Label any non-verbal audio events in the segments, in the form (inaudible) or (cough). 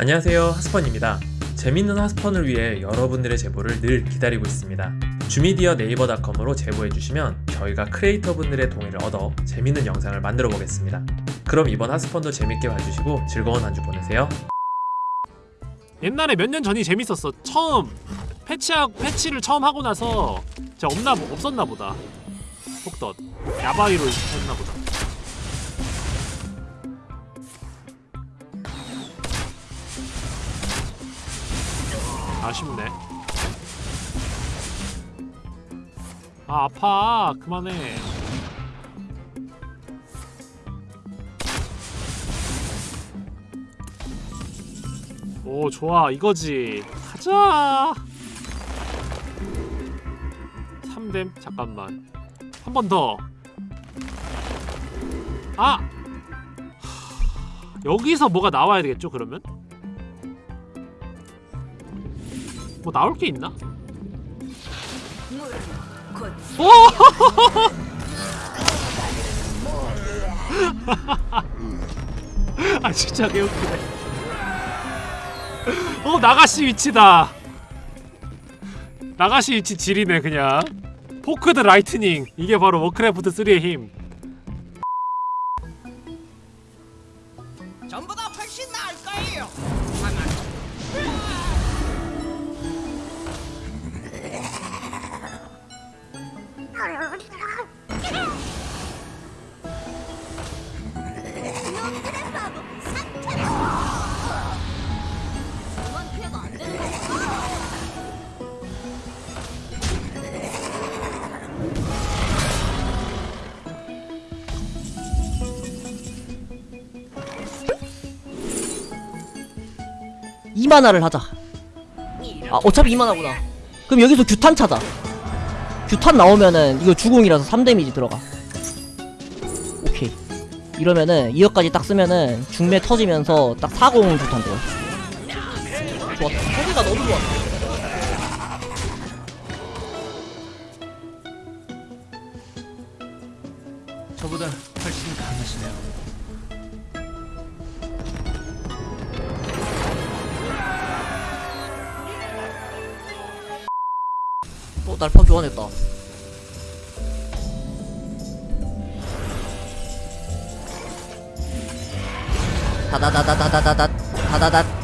안녕하세요 하스펀입니다 재밌는 하스펀을 위해 여러분들의 제보를 늘 기다리고 있습니다 주미디어 네이버닷컴으로 제보해주시면 저희가 크리에이터분들의 동의를 얻어 재밌는 영상을 만들어 보겠습니다 그럼 이번 하스펀도 재밌게 봐주시고 즐거운 한 주 보내세요 옛날에 몇 년 전이 재밌었어. 처음 패치하 패치를 처음 하고 나서 진짜 없나 보- 없었나 보다. 폭덧 야바이로 했나 보다. 아쉽네. 아 아파 그만해. 오 좋아 이거지 가자 3댐 잠깐만 한 번 더 아! 하, 여기서 뭐가 나와야 되겠죠 그러면? 뭐 나올 게 있나? 오! (laughs) 아 진짜 개웃기네. 어 Naga Sea Witch다. Naga Sea Witch 지리네 그냥. Forked Lightning. 이게 바로 워크래프트 3의 힘 이만화를 하자. 아 어차피 이만화구나. 그럼 여기서 규탄 찾아. 규탄 나오면은 이거 주공이라서 3데미지 들어가. 오케이. 이러면은 2억까지 딱 쓰면은 중매 터지면서 딱 40 규탄 돼요. 좋았다. 소리가 너무 좋았다 날파 교환했다. 다다다다다다다다 다다다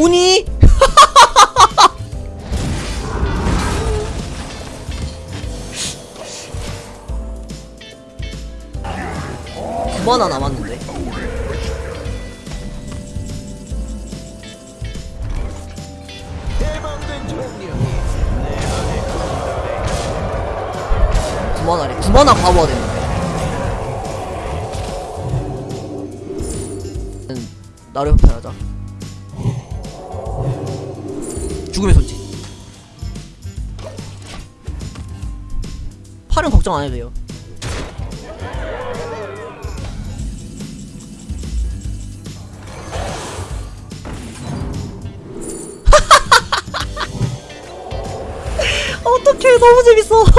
우니? (laughs) 그만 하나 남았는데. 구만화래 구만화 가봐야 되는데 나를 편하자. 죽음의 손짓. 팔은 걱정 안 해도 돼요. (laughs) 어떡해 너무 재밌어. (laughs)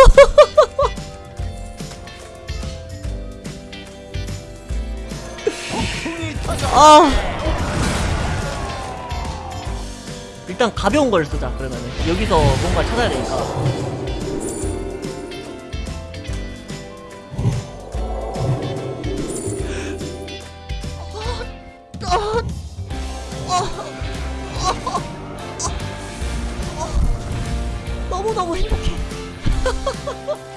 아 일단 가벼운 걸 쓰자 그러면은. 여기서 뭔가 찾아야 되니까. 너무너무 행복해 (laughs)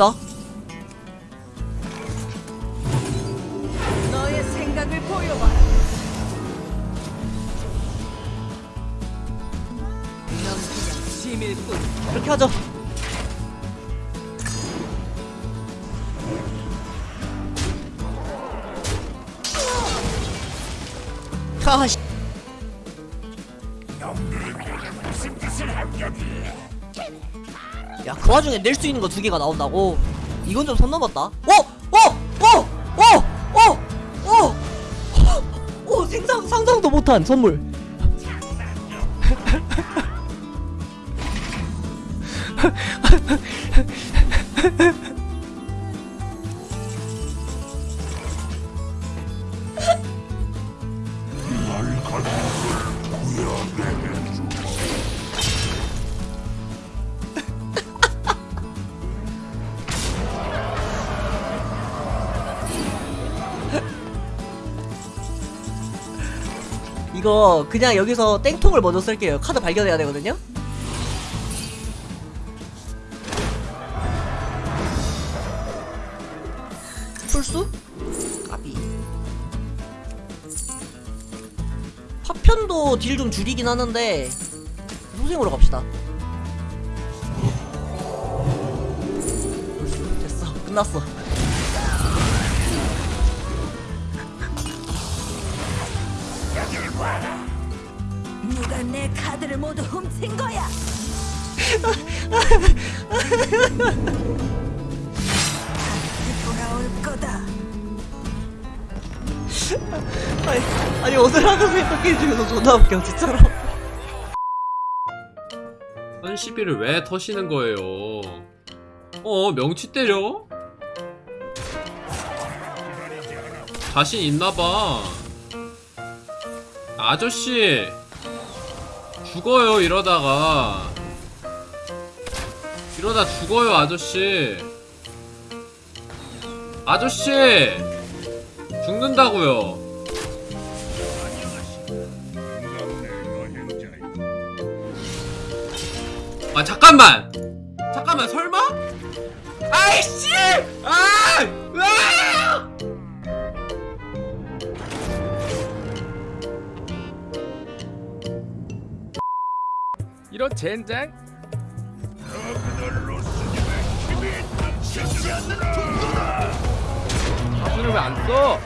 갑시다 그렇게 하죠 아씨. 무슨 뜻을 한 격이야 야, 그 와중에 낼 수 있는 거 두 개가 나온다고? 이건 좀 선 넘었다. 어! 어! 어! 어! 어! 어! 어! 생상, 상상도 못한 선물. 이거 그냥 여기서 땡통을 먼저 쓸게요. 카드 발견해야 되거든요. 풀수? 까비. 파편도 딜 좀 줄이긴 하는데 소생으로 갑시다. 풀수 됐어. 끝났어. 누가 내 카드를 모두 훔친 거야? 다시 돌아올 거다. 아니, 아니 어슬하는 생각해 중에서 존나 웃겨 진짜로. 한 시비를 왜 터시는 거예요? 어 명치 때려? 자신 있나봐 아저씨 죽어요 이러다가 이러다 죽어요 아저씨 아저씨 죽는다고요 아 잠깐만 잠깐만 설마? 아이씨! 아! 으아! 이런 젠장? 사진을 왜 안 써?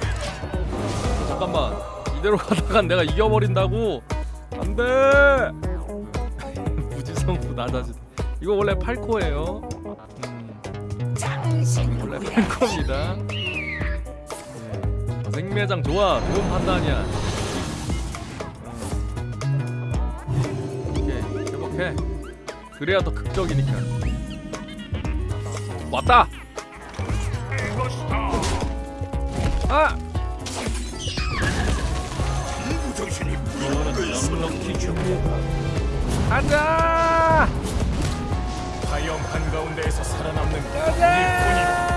잠깐만. 이대로 가다간 내가 이겨버린다고. 안돼! (laughs) 무지성도 낮아지다 이거 원래 8코예요. 음, 원래 8코입니다. 네. 생매장 좋아. 좋은 판단이야 회복해 그래야 더 극적이니까 왔다 아! 가자! 화염 한가운데에서 살아남는 가자!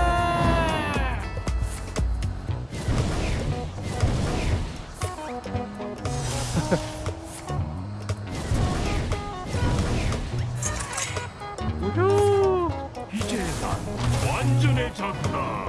완전해졌